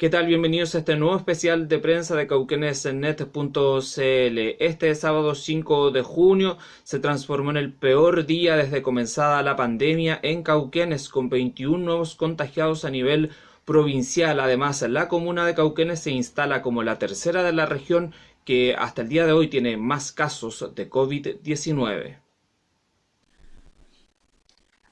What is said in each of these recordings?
¿Qué tal? Bienvenidos a este nuevo especial de prensa de cauquenesnet.cl. Este sábado 5 de junio se transformó en el peor día desde comenzada la pandemia en Cauquenes, con 21 nuevos contagiados a nivel provincial. Además, la comuna de Cauquenes se instala como la tercera de la región que hasta el día de hoy tiene más casos de COVID-19.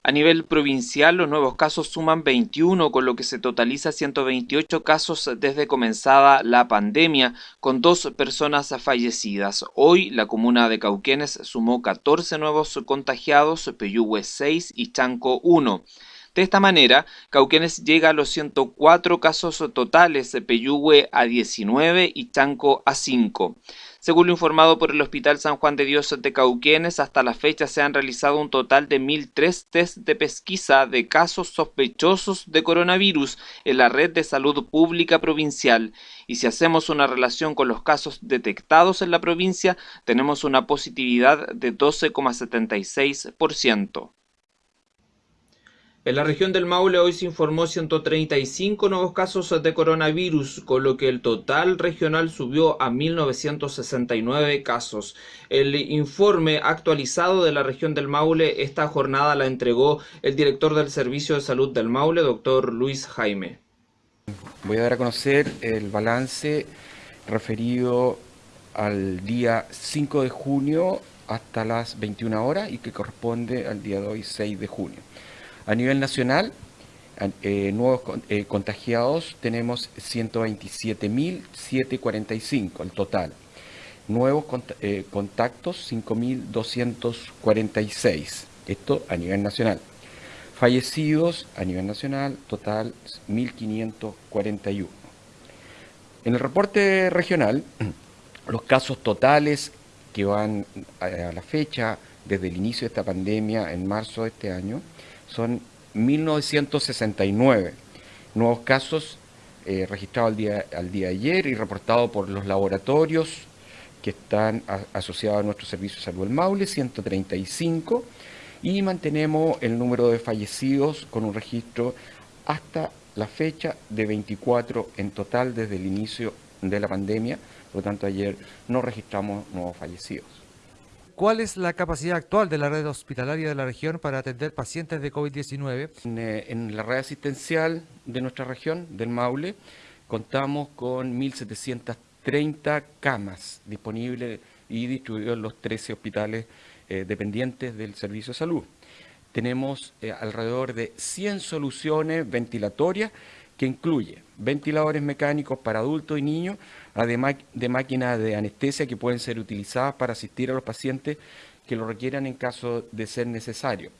A nivel provincial, los nuevos casos suman 21, con lo que se totaliza 128 casos desde comenzada la pandemia, con dos personas fallecidas. Hoy, la comuna de Cauquenes sumó 14 nuevos contagiados, Peyúgue 6 y Chanco 1. De esta manera, Cauquenes llega a los 104 casos totales, Peyúgue a 19 y Chanco a 5. Según lo informado por el Hospital San Juan de Dios de Cauquenes, hasta la fecha se han realizado un total de 1.003 test de pesquisa de casos sospechosos de coronavirus en la red de salud pública provincial. Y si hacemos una relación con los casos detectados en la provincia, tenemos una positividad de 12,76%. En la región del Maule hoy se informó 135 nuevos casos de coronavirus, con lo que el total regional subió a 1.969 casos. El informe actualizado de la región del Maule esta jornada la entregó el director del Servicio de Salud del Maule, doctor Luis Jaime. Voy a dar a conocer el balance referido al día 5 de junio hasta las 21 horas y que corresponde al día de hoy 6 de junio. A nivel nacional, eh, nuevos eh, contagiados tenemos 127.745 el total. Nuevos eh, contactos 5.246. Esto a nivel nacional. Fallecidos a nivel nacional, total 1.541. En el reporte regional, los casos totales que van a la fecha desde el inicio de esta pandemia en marzo de este año son 1969 nuevos casos eh, registrados al día, al día de ayer y reportados por los laboratorios que están asociados a nuestro servicio de salud del Maule, 135, y mantenemos el número de fallecidos con un registro hasta la fecha de 24 en total desde el inicio de la pandemia, por lo tanto ayer no registramos nuevos fallecidos. ¿Cuál es la capacidad actual de la red hospitalaria de la región para atender pacientes de COVID-19? Eh, en, la red asistencial de nuestra región, del Maule, contamos con 1.730 camas disponibles y distribuidas en los 13 hospitales eh, dependientes del Servicio de Salud. Tenemos eh, alrededor de 100 soluciones ventilatorias que incluye ventiladores mecánicos para adultos y niños, además de máquinas de anestesia que pueden ser utilizadas para asistir a los pacientes que lo requieran en caso de ser necesario.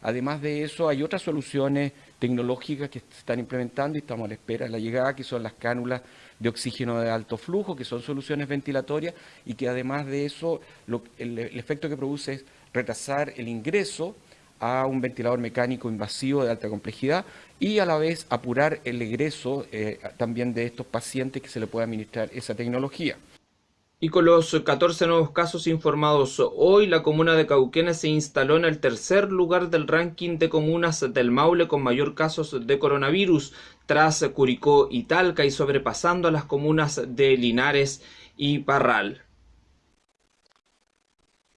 Además de eso, hay otras soluciones tecnológicas que se están implementando y estamos a la espera de la llegada, que son las cánulas de oxígeno de alto flujo, que son soluciones ventilatorias y que además de eso, el efecto que produce es retrasar el ingreso a un ventilador mecánico invasivo de alta complejidad y a la vez apurar el egreso eh, también de estos pacientes que se le pueda administrar esa tecnología. Y con los 14 nuevos casos informados hoy, la comuna de Cauquenes se instaló en el tercer lugar del ranking de comunas del Maule con mayor casos de coronavirus, tras Curicó y Talca y sobrepasando a las comunas de Linares y Parral.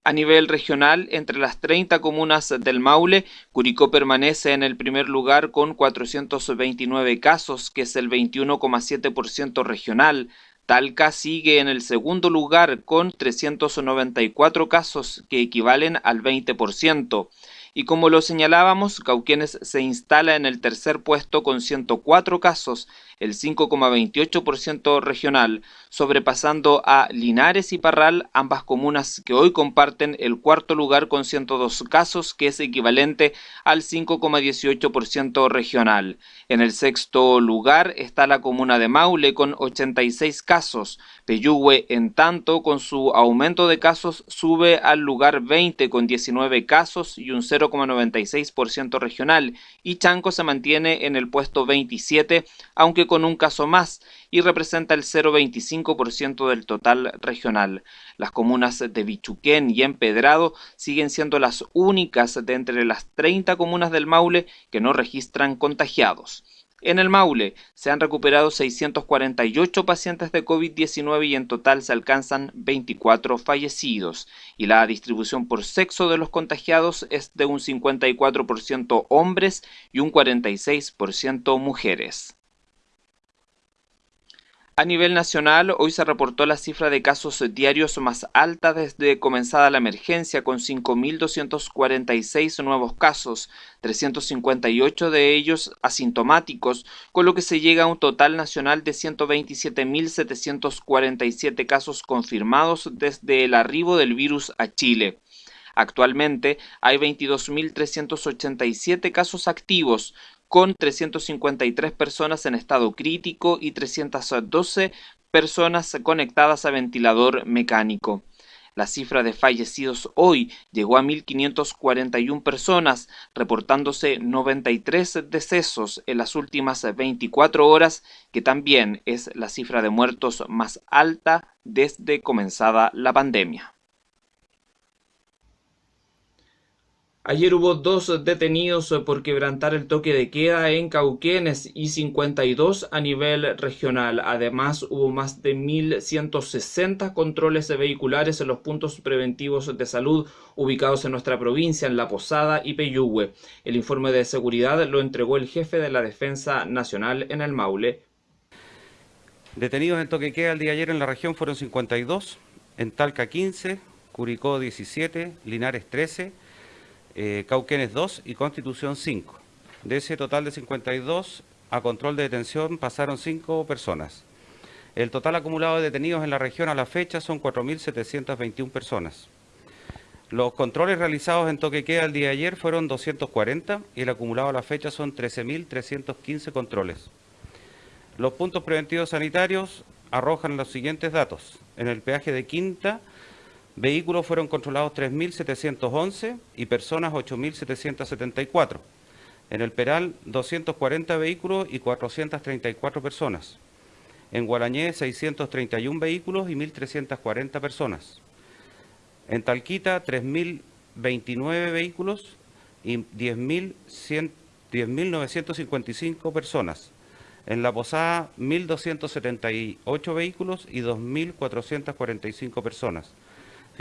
A nivel regional, entre las 30 comunas del Maule, Curicó permanece en el primer lugar con 429 casos, que es el 21,7% regional. Talca sigue en el segundo lugar con 394 casos, que equivalen al 20%. Y como lo señalábamos, Cauquenes se instala en el tercer puesto con 104 casos, el 5,28% regional, sobrepasando a Linares y Parral, ambas comunas que hoy comparten el cuarto lugar con 102 casos, que es equivalente al 5,18% regional. En el sexto lugar está la comuna de Maule con 86 casos. Peyúgue, en tanto, con su aumento de casos, sube al lugar 20 con 19 casos y un 0,96% regional, y Chanco se mantiene en el puesto 27, aunque con un caso más y representa el 0,25% del total regional. Las comunas de Bichuquén y Empedrado siguen siendo las únicas de entre las 30 comunas del Maule que no registran contagiados. En el Maule se han recuperado 648 pacientes de COVID-19 y en total se alcanzan 24 fallecidos. Y la distribución por sexo de los contagiados es de un 54% hombres y un 46% mujeres. A nivel nacional, hoy se reportó la cifra de casos diarios más alta desde comenzada la emergencia, con 5.246 nuevos casos, 358 de ellos asintomáticos, con lo que se llega a un total nacional de 127.747 casos confirmados desde el arribo del virus a Chile. Actualmente hay 22.387 casos activos, con 353 personas en estado crítico y 312 personas conectadas a ventilador mecánico. La cifra de fallecidos hoy llegó a 1.541 personas, reportándose 93 decesos en las últimas 24 horas, que también es la cifra de muertos más alta desde comenzada la pandemia. Ayer hubo dos detenidos por quebrantar el toque de queda en Cauquenes y 52 a nivel regional. Además, hubo más de 1.160 controles vehiculares en los puntos preventivos de salud ubicados en nuestra provincia, en La Posada y Peyúgue. El informe de seguridad lo entregó el jefe de la Defensa Nacional en el Maule. Detenidos en toque de queda el día de ayer en la región fueron 52, en Talca 15, Curicó 17, Linares 13, eh, Cauquenes 2 y Constitución 5. De ese total de 52, a control de detención pasaron 5 personas. El total acumulado de detenidos en la región a la fecha son 4.721 personas. Los controles realizados en Toquequea el día de ayer fueron 240 y el acumulado a la fecha son 13.315 controles. Los puntos preventivos sanitarios arrojan los siguientes datos. En el peaje de Quinta, Vehículos fueron controlados 3.711 y personas 8.774. En el Peral, 240 vehículos y 434 personas. En Guarañé, 631 vehículos y 1.340 personas. En Talquita, 3.029 vehículos y 10.955 personas. En La Posada, 1.278 vehículos y 2.445 personas.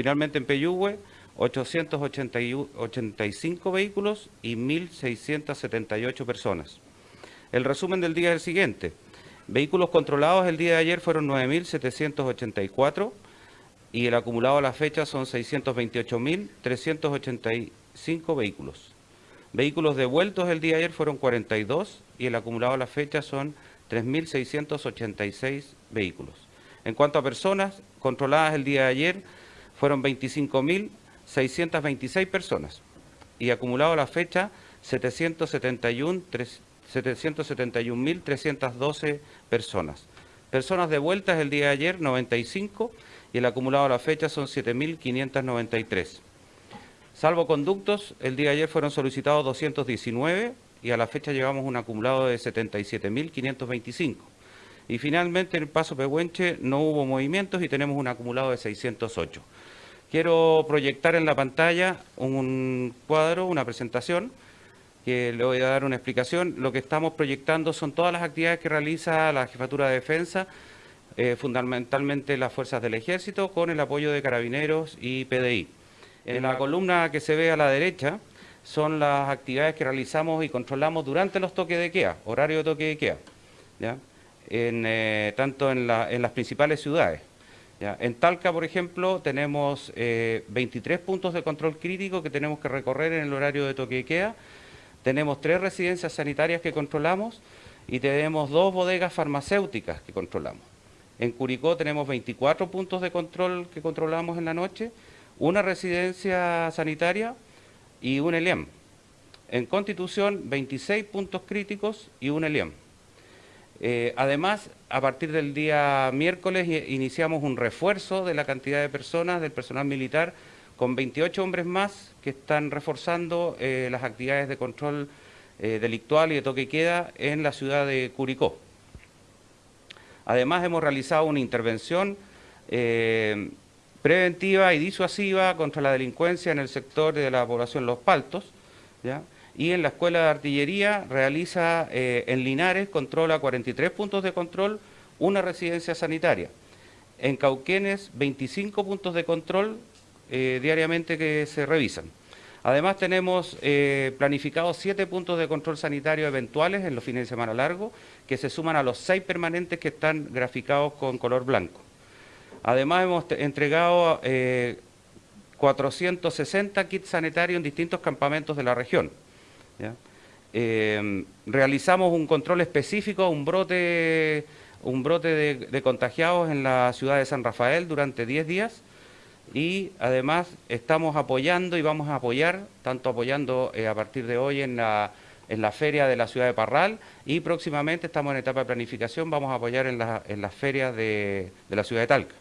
Finalmente en Peyúgue, 885 vehículos y 1.678 personas. El resumen del día es el siguiente. Vehículos controlados el día de ayer fueron 9.784 y el acumulado a la fecha son 628.385 vehículos. Vehículos devueltos el día de ayer fueron 42 y el acumulado a la fecha son 3.686 vehículos. En cuanto a personas controladas el día de ayer, fueron 25.626 personas y acumulado a la fecha 771.312 personas. Personas devueltas el día de ayer 95 y el acumulado a la fecha son 7.593. Salvo conductos, el día de ayer fueron solicitados 219 y a la fecha llevamos un acumulado de 77.525. Y finalmente en el Paso Pehuenche no hubo movimientos y tenemos un acumulado de 608. Quiero proyectar en la pantalla un cuadro, una presentación, que le voy a dar una explicación. Lo que estamos proyectando son todas las actividades que realiza la Jefatura de Defensa, eh, fundamentalmente las fuerzas del Ejército, con el apoyo de Carabineros y PDI. En la columna que se ve a la derecha son las actividades que realizamos y controlamos durante los toques de queda, horario de toque de queda, eh, tanto en las principales ciudades. En Talca, por ejemplo, tenemos 23 eh, puntos de control crítico que tenemos que recorrer en el horario de toque de queda. Tenemos tres residencias sanitarias que controlamos y tenemos dos bodegas farmacéuticas que controlamos. En Curicó tenemos 24 puntos de control que controlamos en la noche, una residencia sanitaria y un ELIAM. En Constitución, 26 puntos críticos y un ELIAM. Eh, además, a partir del día miércoles iniciamos un refuerzo de la cantidad de personas, del personal militar, con 28 hombres más que están reforzando eh, las actividades de control eh, delictual y de toque queda en la ciudad de Curicó. Además, hemos realizado una intervención preventiva y disuasiva contra la delincuencia en el sector de la población Los Paltos, y en la Escuela de Artillería realiza eh, en Linares, controla 43 puntos de control, una residencia sanitaria. En Cauquenes, 25 puntos de control eh, diariamente que se revisan. Además tenemos eh, planificados siete puntos de control sanitario eventuales en los fines de semana largos, que se suman a los seis permanentes que están graficados con color blanco. Además hemos entregado 460 kits sanitarios en distintos campamentos de la región. Eh, realizamos un control específico, un brote, un brote de, contagiados en la ciudad de San Rafael durante 10 días y además estamos apoyando y vamos a apoyar, tanto apoyando eh, a partir de hoy en la, en la feria de la ciudad de Parral y próximamente estamos en etapa de planificación, vamos a apoyar en, en las ferias de, de la ciudad de Talca.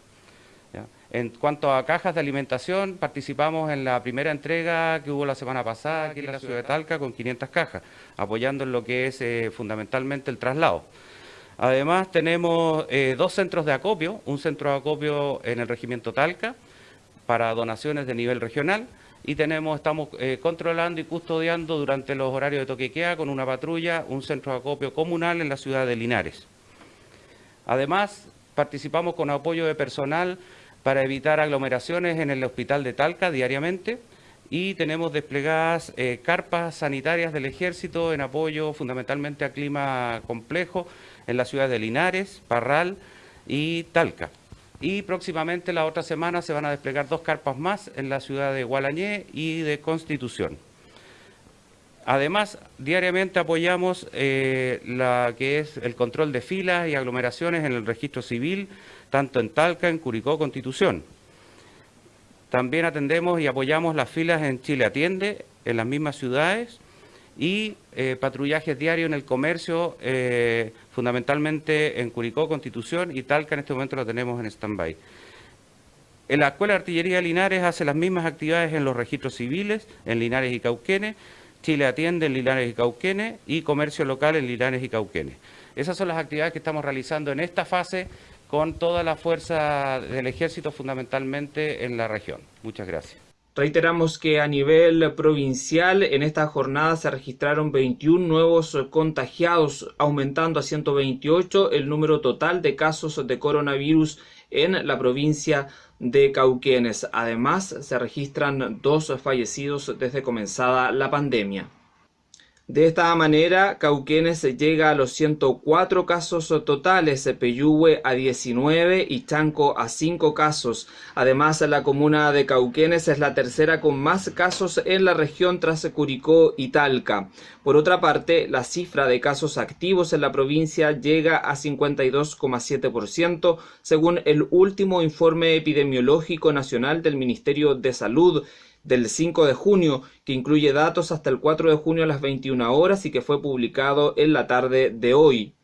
En cuanto a cajas de alimentación, participamos en la primera entrega que hubo la semana pasada aquí en la ciudad de Talca con 500 cajas, apoyando en lo que es eh, fundamentalmente el traslado. Además tenemos eh, dos centros de acopio, un centro de acopio en el regimiento Talca para donaciones de nivel regional y tenemos, estamos eh, controlando y custodiando durante los horarios de toquequea con una patrulla un centro de acopio comunal en la ciudad de Linares. Además, participamos con apoyo de personal para evitar aglomeraciones en el hospital de Talca diariamente y tenemos desplegadas eh, carpas sanitarias del ejército en apoyo fundamentalmente a clima complejo en la ciudad de Linares, Parral y Talca. Y próximamente la otra semana se van a desplegar dos carpas más en la ciudad de Gualañé y de Constitución. Además, diariamente apoyamos eh, que es el control de filas y aglomeraciones en el registro civil, tanto en Talca, en Curicó, Constitución. También atendemos y apoyamos las filas en Chile Atiende, en las mismas ciudades, y eh, patrullajes diarios en el comercio, eh, fundamentalmente en Curicó, Constitución y Talca en este momento lo tenemos en stand-by. En la Escuela de Artillería de Linares hace las mismas actividades en los registros civiles, en Linares y Cauquenes, Chile Atiende en Linares y Cauquenes y Comercio Local en Linares y Cauquenes. Esas son las actividades que estamos realizando en esta fase con toda la fuerza del ejército fundamentalmente en la región. Muchas gracias. Reiteramos que a nivel provincial en esta jornada se registraron 21 nuevos contagiados, aumentando a 128 el número total de casos de coronavirus en la provincia de Cauquenes. Además, se registran dos fallecidos desde comenzada la pandemia. De esta manera, Cauquenes llega a los 104 casos totales, Peyúgue a 19 y Chanco a 5 casos. Además, la comuna de Cauquenes es la tercera con más casos en la región tras Curicó y Talca. Por otra parte, la cifra de casos activos en la provincia llega a 52,7% según el último informe epidemiológico nacional del Ministerio de Salud del 5 de junio, que incluye datos hasta el 4 de junio a las 21 horas y que fue publicado en la tarde de hoy.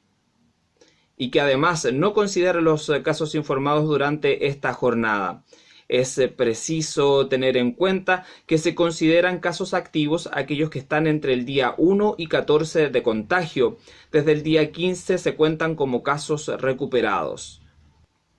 Y que además no considera los casos informados durante esta jornada. Es preciso tener en cuenta que se consideran casos activos aquellos que están entre el día 1 y 14 de contagio. Desde el día 15 se cuentan como casos recuperados.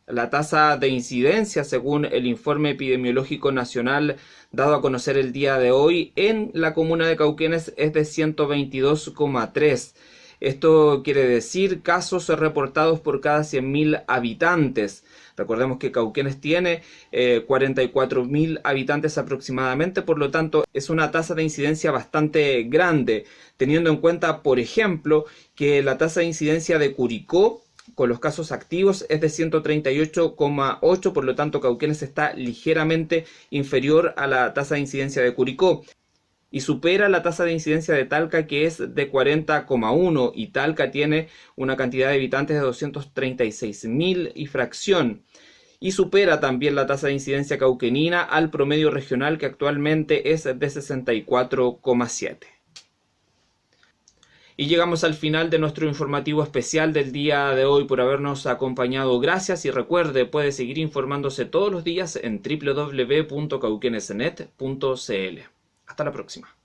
La tasa de incidencia, según el informe epidemiológico nacional dado a conocer el día de hoy, en la comuna de Cauquenes es de 122,3. Esto quiere decir casos reportados por cada 100.000 habitantes. Recordemos que Cauquenes tiene eh, 44.000 habitantes aproximadamente, por lo tanto es una tasa de incidencia bastante grande, teniendo en cuenta, por ejemplo, que la tasa de incidencia de Curicó con los casos activos es de 138,8, por lo tanto Cauquenes está ligeramente inferior a la tasa de incidencia de Curicó y supera la tasa de incidencia de Talca que es de 40,1 y Talca tiene una cantidad de habitantes de 236.000 y fracción y supera también la tasa de incidencia cauquenina al promedio regional que actualmente es de 64,7. Y llegamos al final de nuestro informativo especial del día de hoy por habernos acompañado. Gracias y recuerde, puede seguir informándose todos los días en www.cauquenesnet.cl. Hasta la próxima.